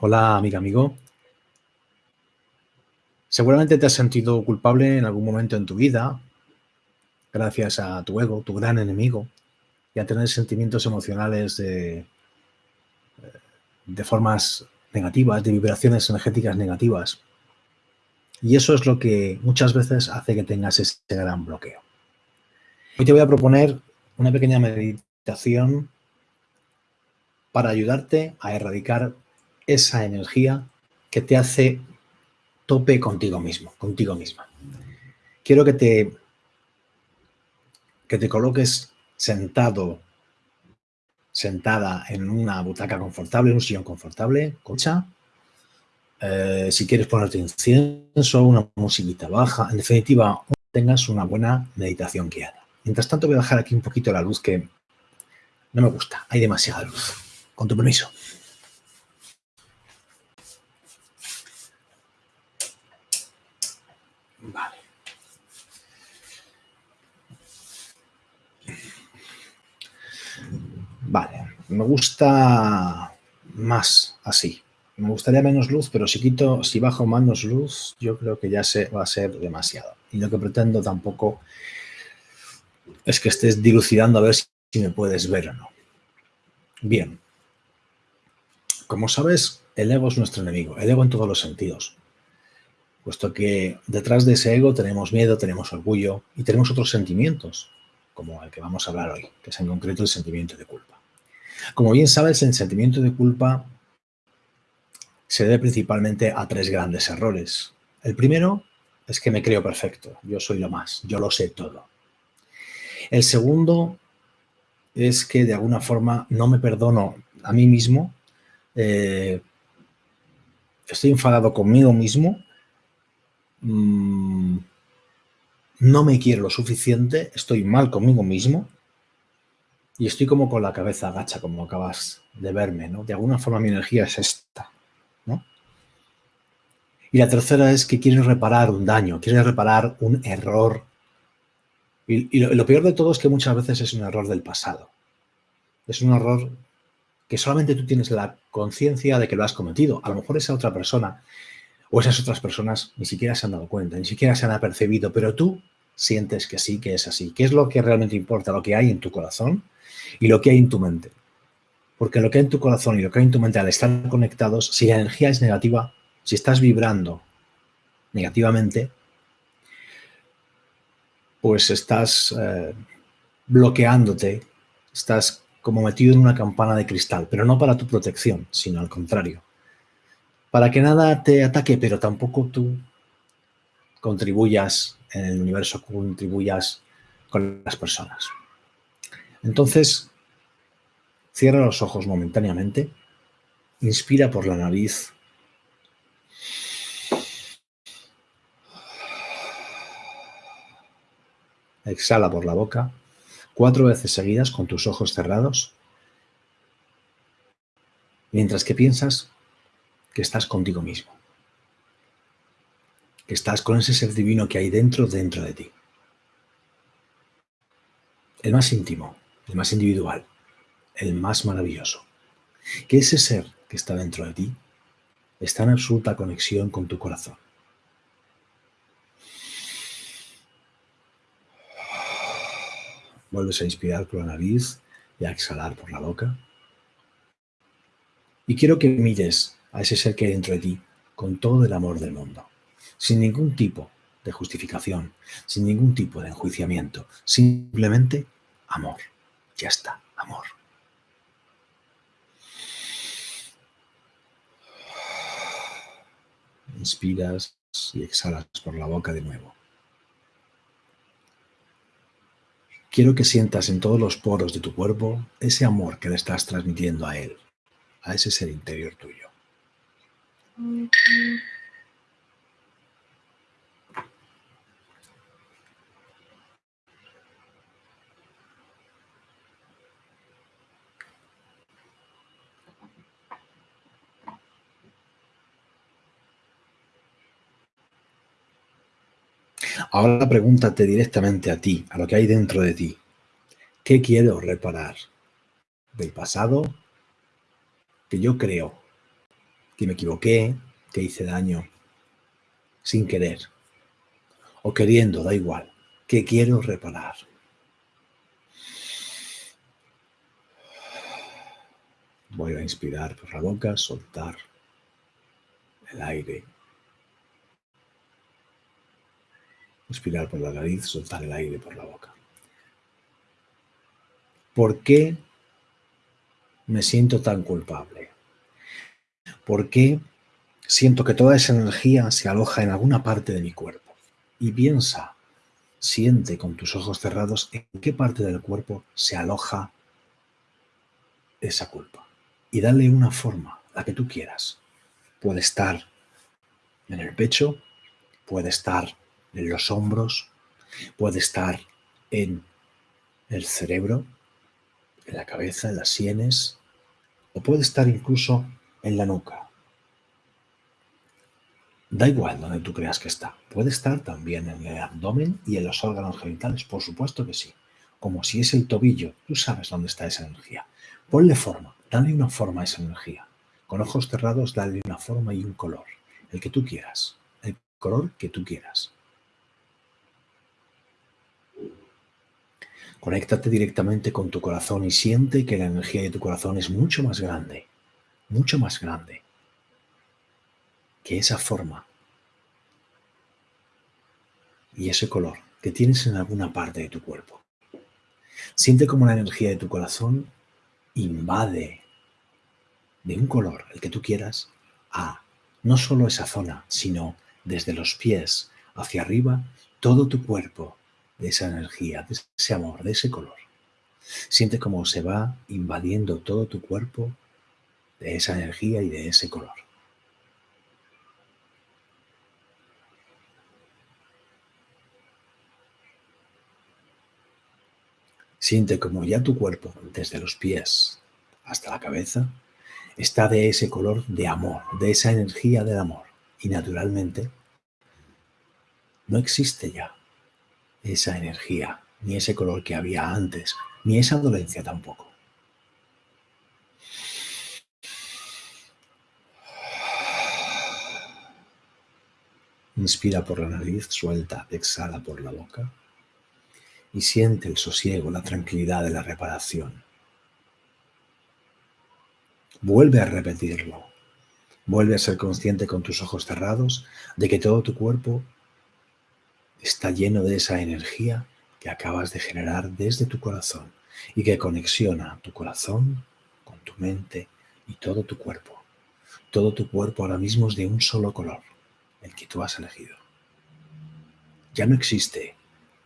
Hola, amiga, amigo. Seguramente te has sentido culpable en algún momento en tu vida, gracias a tu ego, tu gran enemigo, y a tener sentimientos emocionales de, de formas negativas, de vibraciones energéticas negativas. Y eso es lo que muchas veces hace que tengas ese gran bloqueo. Hoy te voy a proponer una pequeña meditación para ayudarte a erradicar esa energía que te hace tope contigo mismo, contigo misma. Quiero que te, que te coloques sentado, sentada en una butaca confortable, en un sillón confortable, cocha. Eh, si quieres ponerte incienso, una musiquita baja, en definitiva, tengas una buena meditación guiada. Mientras tanto voy a dejar aquí un poquito la luz que no me gusta, hay demasiada luz. Con tu permiso. Vale. Vale, me gusta más así. Me gustaría menos luz, pero si quito, si bajo menos luz, yo creo que ya se va a ser demasiado. Y lo que pretendo tampoco es que estés dilucidando a ver si me puedes ver o no. Bien. Como sabes, el ego es nuestro enemigo, el ego en todos los sentidos puesto que detrás de ese ego tenemos miedo, tenemos orgullo y tenemos otros sentimientos, como el que vamos a hablar hoy, que es en concreto el sentimiento de culpa. Como bien sabes, el sentimiento de culpa se debe principalmente a tres grandes errores. El primero es que me creo perfecto, yo soy lo más, yo lo sé todo. El segundo es que de alguna forma no me perdono a mí mismo, eh, estoy enfadado conmigo mismo Mm, no me quiero lo suficiente, estoy mal conmigo mismo y estoy como con la cabeza agacha, como acabas de verme, ¿no? De alguna forma mi energía es esta. Y la tercera es que quieres reparar un daño, quieres reparar un error. Y, lo, peor de todo es que muchas veces es un error del pasado. Es un error que solamente tú tienes la conciencia de que lo has cometido. A lo mejor esa otra persona o esas otras personas ni siquiera se han dado cuenta, ni siquiera se han apercibido, pero tú sientes que sí, que es así. ¿Qué es lo que realmente importa? Lo que hay en tu corazón y lo que hay en tu mente. Porque lo que hay en tu corazón y lo que hay en tu mente al estar conectados, si la energía es negativa, si estás vibrando negativamente, pues estás eh, bloqueándote, estás como metido en una campana de cristal, pero no para tu protección, sino al contrario, para que nada te ataque, pero tampoco tú contribuyas en el universo, contribuyas con las personas. Entonces, cierra los ojos momentáneamente, inspira por la nariz, exhala por la boca, cuatro veces seguidas con tus ojos cerrados, mientras que piensas que estás contigo mismo. Que estás con ese ser divino que hay dentro, dentro de ti. El más íntimo, el más individual, el más maravilloso. Que ese ser que está dentro de ti está en absoluta conexión con tu corazón. Vuelves a inspirar por la nariz y a exhalar por la boca. Y quiero que mires a ese ser que hay dentro de ti con todo el amor del mundo, sin ningún tipo de justificación, sin ningún tipo de enjuiciamiento, simplemente amor. Ya está, amor. Inspiras y exhalas por la boca de nuevo. Quiero que sientas en todos los poros de tu cuerpo ese amor que le estás transmitiendo a él, a ese ser interior tuyo. Ahora pregúntate directamente a ti, a lo que hay dentro de ti. ¿Qué quiero reparar? ¿Del pasado? Que yo creo que me equivoqué, que hice daño, sin querer, o queriendo, da igual. ¿Qué quiero reparar? Voy a inspirar por la boca, soltar el aire. Inspirar por la nariz, soltar el aire por la boca. ¿Por qué me siento tan culpable? ¿Por qué siento que toda esa energía se aloja en alguna parte de mi cuerpo? Y piensa, siente con tus ojos cerrados en qué parte del cuerpo se aloja esa culpa. Y dale una forma, la que tú quieras. Puede estar en el pecho, puede estar en los hombros, puede estar en el cerebro, en la cabeza, en las sienes, o puede estar incluso en la nuca. Da igual donde tú creas que está. Puede estar también en el abdomen y en los órganos genitales, por supuesto que sí. Como si es el tobillo, tú sabes dónde está esa energía. Ponle forma, dale una forma a esa energía. Con ojos cerrados, dale una forma y un color, el que tú quieras, el color que tú quieras. Conéctate directamente con tu corazón y siente que la energía de tu corazón es mucho más grande, mucho más grande que esa forma y ese color que tienes en alguna parte de tu cuerpo. Siente como la energía de tu corazón invade de un color, el que tú quieras, a no solo esa zona, sino desde los pies hacia arriba, todo tu cuerpo de esa energía, de ese amor, de ese color. Siente cómo se va invadiendo todo tu cuerpo de esa energía y de ese color. Siente como ya tu cuerpo, desde los pies hasta la cabeza, está de ese color de amor, de esa energía del amor. Y naturalmente, no existe ya esa energía, ni ese color que había antes, ni esa dolencia tampoco. Inspira por la nariz, suelta, exhala por la boca y siente el sosiego, la tranquilidad de la reparación. Vuelve a repetirlo. Vuelve a ser consciente con tus ojos cerrados de que todo tu cuerpo está lleno de esa energía que acabas de generar desde tu corazón y que conexiona tu corazón con tu mente y todo tu cuerpo. Todo tu cuerpo ahora mismo es de un solo color, el que tú has elegido. Ya no existe,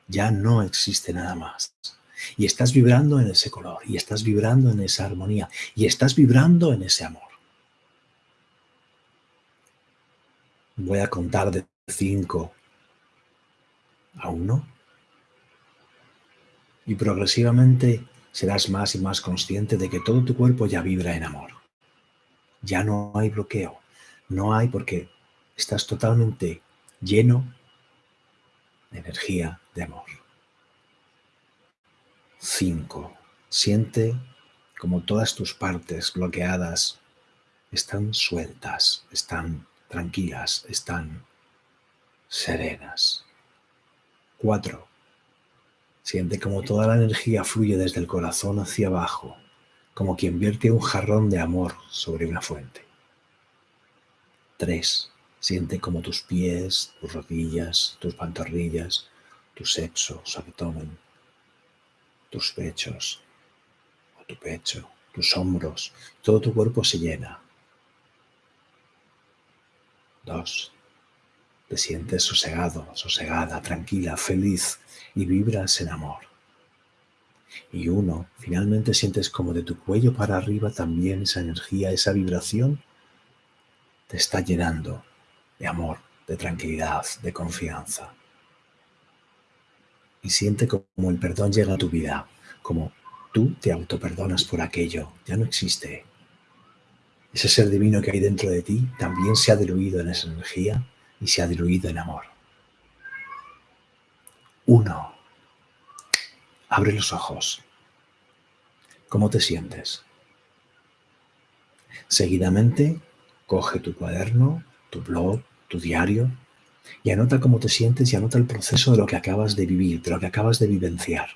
ya no existe nada más. Y estás vibrando en ese color, y estás vibrando en esa armonía, y estás vibrando en ese amor. Voy a contar de 5 a uno y progresivamente serás más y más consciente de que todo tu cuerpo ya vibra en amor. Ya no hay bloqueo, no hay porque estás totalmente lleno de energía de amor. 5. Siente como todas tus partes bloqueadas están sueltas, están tranquilas, están serenas. 4. Siente como toda la energía fluye desde el corazón hacia abajo, como quien vierte un jarrón de amor sobre una fuente. 3. Siente como tus pies, tus rodillas, tus pantorrillas, tu sexo, su abdomen, tus pechos, o tu pecho, tus hombros, todo tu cuerpo se llena. 2. Te sientes sosegado, sosegada, tranquila, feliz y vibras en amor. Y uno, finalmente sientes como de tu cuello para arriba también esa energía, esa vibración te está llenando de amor, de tranquilidad, de confianza. Y siente como el perdón llega a tu vida, como tú te autoperdonas por aquello, ya no existe. Ese ser divino que hay dentro de ti también se ha diluido en esa energía y se ha diluido en amor. Uno. Abre los ojos. ¿Cómo te sientes? Seguidamente, coge tu cuaderno, tu blog, tu diario y anota cómo te sientes y anota el proceso de lo que acabas de vivir, de lo que acabas de vivenciar.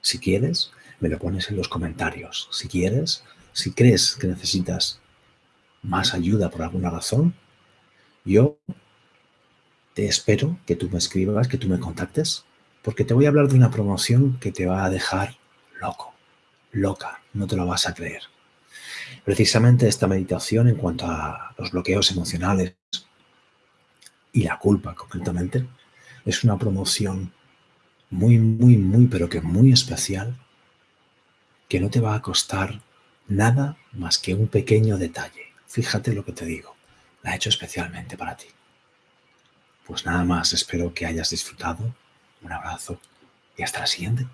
Si quieres, me lo pones en los comentarios. Si quieres, si crees que necesitas más ayuda por alguna razón, yo te espero que tú me escribas, que tú me contactes, porque te voy a hablar de una promoción que te va a dejar loco, loca, no te lo vas a creer. Precisamente esta meditación en cuanto a los bloqueos emocionales y la culpa concretamente, es una promoción muy, muy, muy, pero que muy especial, que no te va a costar nada más que un pequeño detalle. Fíjate lo que te digo, la he hecho especialmente para ti. Pues nada más, espero que hayas disfrutado. Un abrazo y hasta la siguiente.